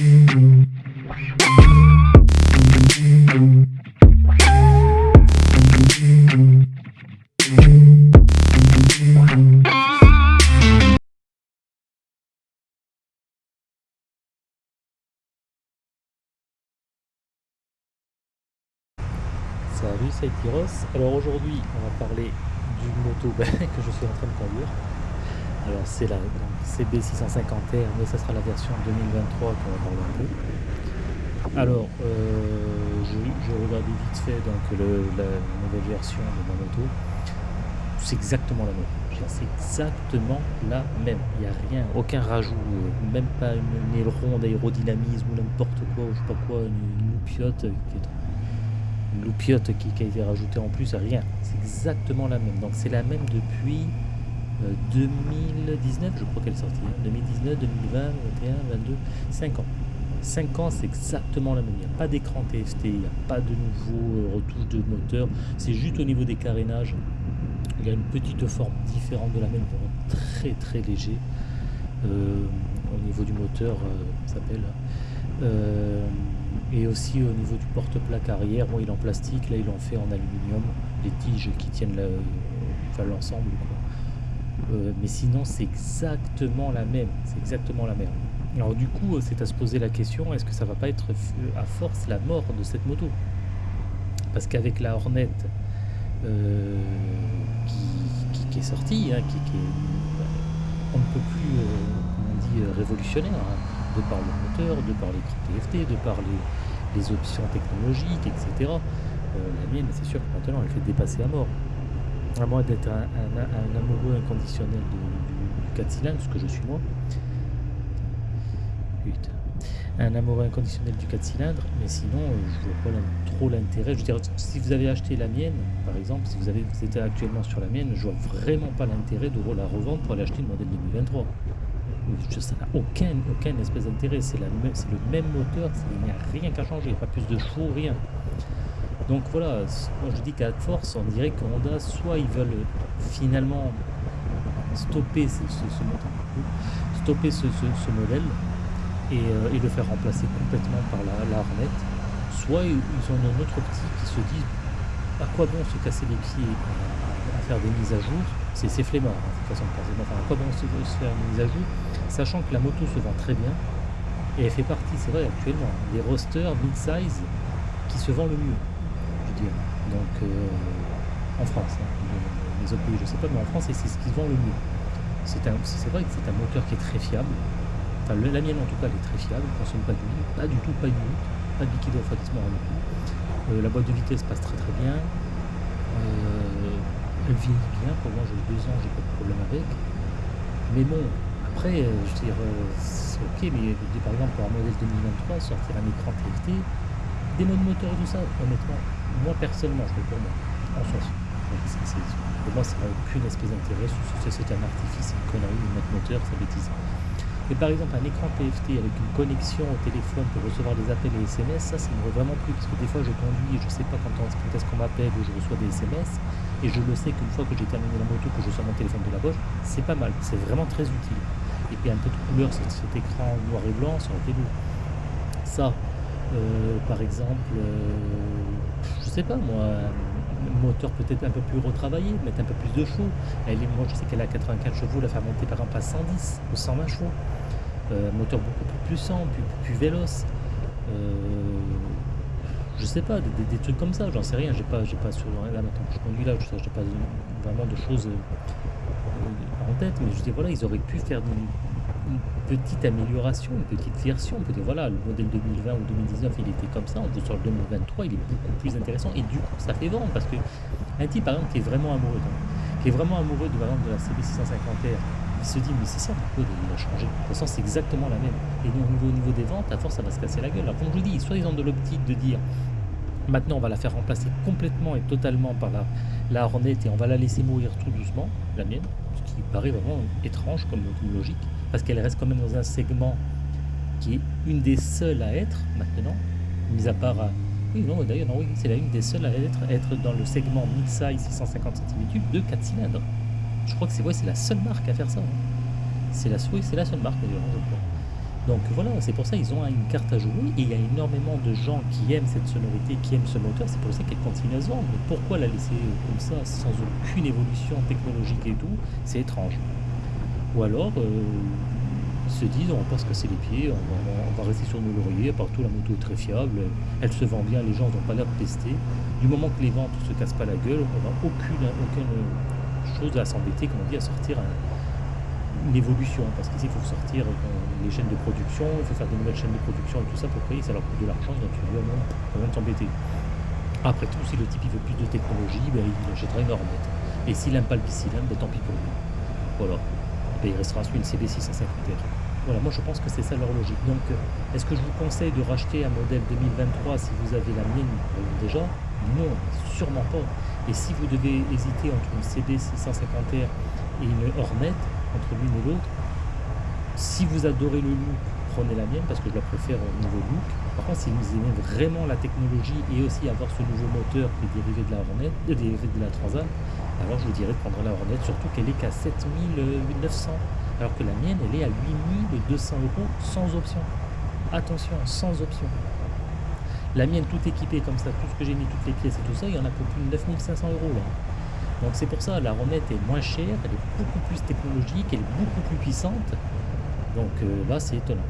Salut, c'est Tyros. Alors aujourd'hui, on va parler du moto que je suis en train de conduire. Alors c'est la CB650R, mais ça sera la version 2023 qu'on va parler un peu. Alors, euh, je, regardais vite fait donc la nouvelle version de ma moto. C'est exactement la même. C'est exactement la même. Il n'y a rien, aucun rajout, euh, même pas une, aileron d'aérodynamisme ou n'importe quoi, ou je sais pas quoi, une, loupiote qui est loupiote qui, qui, a été rajoutée en plus, rien. C'est exactement la même. Donc c'est la même depuis 2019, euh, je crois qu'elle est sortie. 2019, 2020, 2021, 22, 5 ans. 5 ans, c'est exactement la même. Il n'y a pas d'écran TFT, il n'y a pas de nouveau euh, retouche de moteur. C'est juste au niveau des carénages. Il y a une petite forme différente de la même, très très léger. Euh, au niveau du moteur, ça s'appelle. Et aussi au niveau du porte-plaque arrière, bon, il est en plastique, là il en fait en aluminium, les tiges qui tiennent l'ensemble. Euh, mais sinon c'est exactement la même, c'est exactement la même. Alors du coup c'est à se poser la question, est-ce que ça va pas être à force la mort de cette moto? Parce qu'avec la Hornet euh, qui, est sortie, hein, est, on ne peut plus, euh, on dit, révolutionnaire, hein, de par le moteur, de par l'écran TFT, de par les, options technologiques, etc. Euh, la mienne, c'est sûr que maintenant, elle fait dépasser à mort. À moins d'être un, amoureux inconditionnel du, 4 cylindres, ce que je suis moi. Putain. Un amoureux inconditionnel du 4 cylindres, mais sinon, euh, je vois pas trop l'intérêt. Je veux dire, si vous avez acheté la mienne, par exemple, si vous, êtes actuellement sur la mienne, je vois vraiment pas l'intérêt de la revendre pour aller acheter le modèle 2023 ça n'a aucun, aucun espèce d'intérêt. C'est le même moteur, il n'y a rien qu'à changer, pas plus de chevaux, rien. Donc voilà, moi je dis qu'à force, on dirait que Honda, soit ils veulent finalement stopper ce, stopper ce, modèle euh, et, le faire remplacer complètement par la, la soit ils ont une autre optique qui se disent à quoi bon se casser les pieds à, faire des mises à jour? C'est flemmard, hein, cette façon de penser. Enfin, à quoi bon se, se faire une mise à jour? Sachant que la moto se vend très bien et elle fait partie, c'est vrai actuellement, des rosters mid-size qui se vendent le mieux, Donc euh, en France, hein, les autres pays je sais pas, mais en France c'est ce qui se vend le mieux. C'est vrai que c'est un moteur qui est très fiable, enfin la mienne en tout cas elle est très fiable, ne consomme pas d'huile, pas du tout, pas de minute, pas de liquide refroidissement rien du tout. Euh, la boîte de vitesse passe très très bien, euh, elle vieillit bien, pour moi j'ai deux ans, j'ai pas de problème avec. Mais bon, après, euh, je veux dire, c'est ok, mais par exemple pour un modèle 2023, sortir un écran TFT, des modes moteurs et tout ça, honnêtement, moi personnellement, je fais pour moi, en soi. Pour moi, ça n'a aucune espèce d'intérêt, c'est un artifice, une connerie, une mode moteur, c'est bêtise. Mais par exemple, un écran TFT avec une connexion au téléphone pour recevoir des appels et SMS, ça, ça me vraiment plus, parce que des fois, je conduis et je sais pas quand, est-ce qu'on m'appelle ou je reçois des SMS, et je le sais qu'une fois que j'ai terminé la moto, que je sors mon téléphone de la poche, c'est pas mal, c'est vraiment très utile et puis un peu de couleur sur cet écran noir et blanc sur la télé. Ça, euh, par exemple, euh, sais pas moi, un moteur peut-être un peu plus retravaillé, mettre un peu plus de chevaux. Elle moi je sais qu'elle a 84 chevaux, la faire monter par exemple à 110 ou 120 chevaux. Euh, moteur beaucoup plus puissant, plus, véloce. je sais pas, des, trucs comme ça, j'en sais rien, j'ai pas, j'ai pas sur là maintenant je conduis là, je n'ai pas vraiment de choses en tête, mais je dis voilà, ils auraient pu faire une, petite amélioration, une petite version. On peut dire voilà, le modèle 2020 ou 2019 il était comme ça, on peut sur le 2023 il est beaucoup plus intéressant et du coup ça fait vendre parce que un type par exemple qui est vraiment amoureux, qui est vraiment amoureux de, de la CB650R, il se dit mais c'est ça pourquoi il a changé? De toute façon c'est exactement la même. Et donc au niveau, au niveau des ventes, à force ça va se casser la gueule. Alors comme je vous dis, soit ils ont de l'optique de dire Maintenant, on va la faire remplacer complètement et totalement par la, la Hornet et on va la laisser mourir tout doucement, la mienne, paraît vraiment étrange comme logique, parce qu'elle reste quand même dans un segment qui est une des seules à être maintenant, mis à part à... Oui, non, d'ailleurs, non, oui, c'est la une des seules à être, être dans le segment mid-size 650 cm3 de 4 cylindres. Je crois que c'est ouais, la seule marque à faire ça. Hein. C'est la, la seule marque d'ailleurs, crois. Donc voilà, c'est pour ça qu'ils ont une carte à jouer et il y a énormément de gens qui aiment cette sonorité, qui aiment ce moteur, c'est pour ça qu'elle continue à se vendre. Mais pourquoi la laisser comme ça, sans aucune évolution technologique et tout? C'est étrange. Ou alors, euh, ils se disent, on va pas se casser les pieds, on va, rester sur nos lauriers, partout la moto est très fiable, elle se vend bien, les gens n'ont pas l'air de tester. Du moment que les ventes ne se cassent pas la gueule, on n'a aucune, aucune chose à s'embêter, comme on dit, à sortir une évolution, parce qu'ici il faut sortir les chaînes de production, il faut faire des nouvelles chaînes de production et tout ça pour payer, ça leur coûte de l'argent, donc tu dois même s'embêter. Après tout, si le type il veut plus de technologie, ben, il achètera une Hornet. Et s'il n'aime pas le bicylindre, ben, tant pis pour lui. Voilà. Ben, il restera sur une CB 650R. Voilà, moi je pense que c'est ça leur logique. Donc, euh, est-ce que je vous conseille de racheter un modèle 2023 si vous avez la mienne déjà? Non, sûrement pas. Et si vous devez hésiter entre une CB 650R et une Hornet, entre l'une et l'autre. Si vous adorez le look, prenez la mienne parce que je la préfère au niveau look. Par contre, si vous aimez vraiment la technologie et aussi avoir ce nouveau moteur qui est dérivé de la Hornet, euh, dérivé de la Transam, alors je vous dirais de prendre la Hornet, surtout qu'elle est qu'à 7900, alors que la mienne, elle est à 8200 euros sans option. Attention, sans option. La mienne, tout équipée comme ça, tout ce que j'ai mis, toutes les pièces et tout ça, il y en a pour plus de 9500 euros là. Donc c'est pour ça, la Ronette est moins chère, elle est beaucoup plus technologique, elle est beaucoup plus puissante. Donc euh, là, c'est étonnant.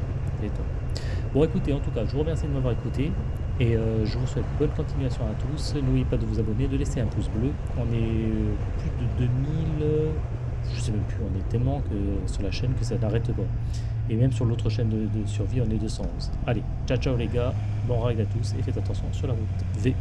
Bon, écoutez, en tout cas, je vous remercie de m'avoir écouté. Et euh, je vous souhaite bonne continuation à tous. N'oubliez pas de vous abonner, de laisser un pouce bleu. On est euh, plus de 2000, je sais même plus, on est tellement sur la chaîne que ça n'arrête pas. Et même sur l'autre chaîne de, de, survie, on est 211. Allez, ciao ciao les gars, bon ride à tous et faites attention sur la route. V.